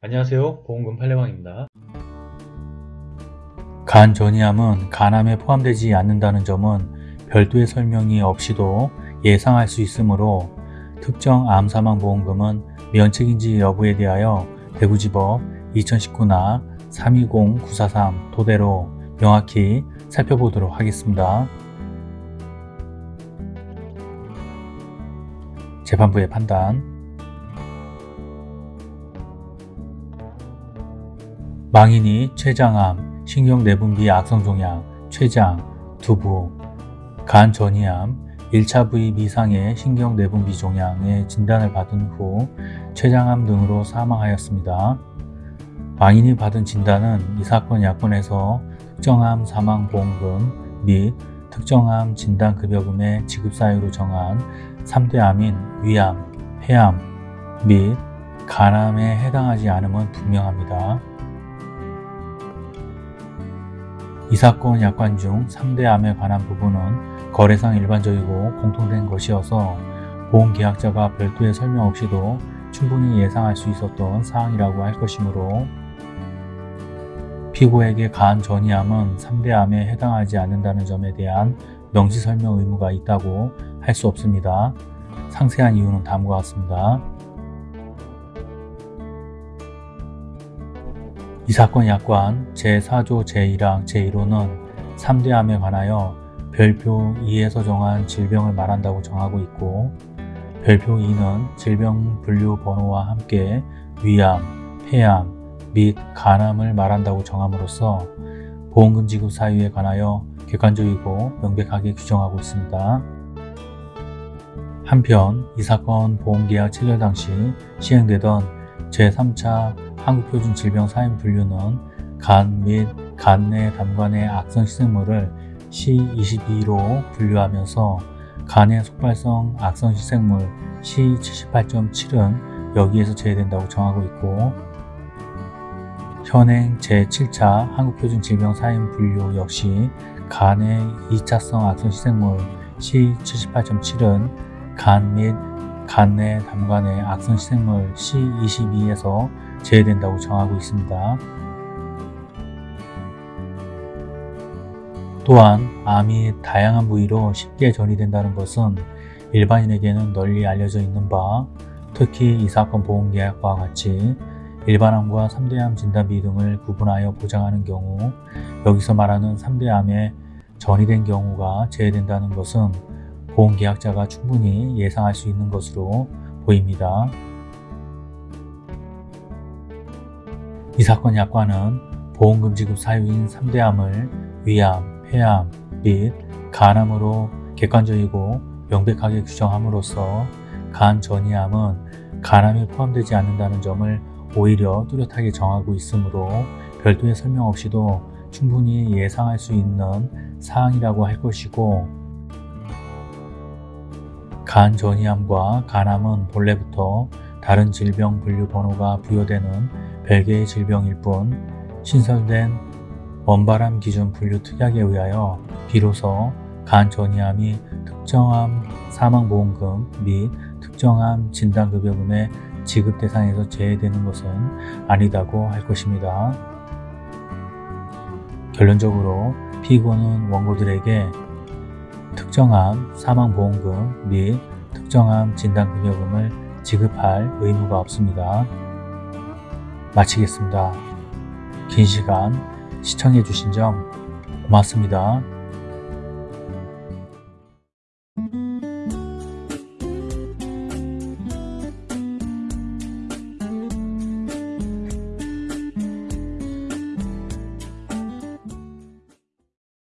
안녕하세요. 보험금 팔례방입니다. 간 전이암은 간암에 포함되지 않는다는 점은 별도의 설명이 없이도 예상할 수 있으므로 특정 암사망보험금은 면책인지 여부에 대하여 대구지법 2019나 320943 토대로 명확히 살펴보도록 하겠습니다. 재판부의 판단 망인이 췌장암, 신경내분비 악성종양, 췌장, 두부, 간 전이암, 1차 부위 미상의 신경내분비 종양의 진단을 받은 후 췌장암 등으로 사망하였습니다. 망인이 받은 진단은 이 사건 약관에서 특정암 사망보험금 및 특정암 진단급여금의 지급 사유로 정한 3대 암인 위암, 폐암 및 간암에 해당하지 않음은 분명합니다. 이 사건 약관 중 3대 암에 관한 부분은 거래상 일반적이고 공통된 것이어서 보험계약자가 별도의 설명 없이도 충분히 예상할 수 있었던 사항이라고 할 것이므로 피고에게 간 전이암은 3대 암에 해당하지 않는다는 점에 대한 명시설명 의무가 있다고 할 수 없습니다. 상세한 이유는 다음과 같습니다. 이 사건 약관 제4조 제1항 제1호는 3대암에 관하여 별표 2에서 정한 질병을 말한다고 정하고 있고 별표 2는 질병 분류 번호와 함께 위암, 폐암 및 간암을 말한다고 정함으로써 보험금 지급 사유에 관하여 객관적이고 명백하게 규정하고 있습니다. 한편 이 사건 보험계약 체결 당시 시행되던 제3차 한국표준질병 사인 분류는 간 및 간내 담관의 악성 희생물을 C22로 분류하면서 간의 속발성 악성 희생물 C78.7은 여기에서 제외된다고 정하고 있고 현행 제7차 한국표준질병 사인 분류 역시 간의 2차성 악성 희생물 C78.7은 간 및 간내 담관의 악성 희생물 C22에서 제외된다고 정하고 있습니다. 또한 암이 다양한 부위로 쉽게 전이된다는 것은 일반인에게는 널리 알려져 있는 바 특히 이 사건 보험계약과 같이 일반암과 3대암 진단비 등을 구분하여 보장하는 경우 여기서 말하는 3대암에 전이된 경우가 제외된다는 것은 보험계약자가 충분히 예상할 수 있는 것으로 보입니다. 이 사건 약관은 보험금 지급 사유인 3대암을 위암, 폐암 및 간암으로 객관적이고 명백하게 규정함으로써 간 전이암은 간암에 포함되지 않는다는 점을 오히려 뚜렷하게 정하고 있으므로 별도의 설명 없이도 충분히 예상할 수 있는 사항이라고 할 것이고 간 전이암과 간암은 본래부터 다른 질병 분류 번호가 부여되는 별개의 질병일 뿐 신설된 원바람 기준 분류 특약에 의하여 비로소 간 전이암이 특정암 사망보험금 및 특정암 진단급여금의 지급 대상에서 제외되는 것은 아니다고 할 것입니다. 결론적으로 피고는 원고들에게 특정암 사망보험금 및 특정암 진단급여금을 지급할 의무가 없습니다. 마치겠습니다. 긴 시간 시청해 주신 점 고맙습니다.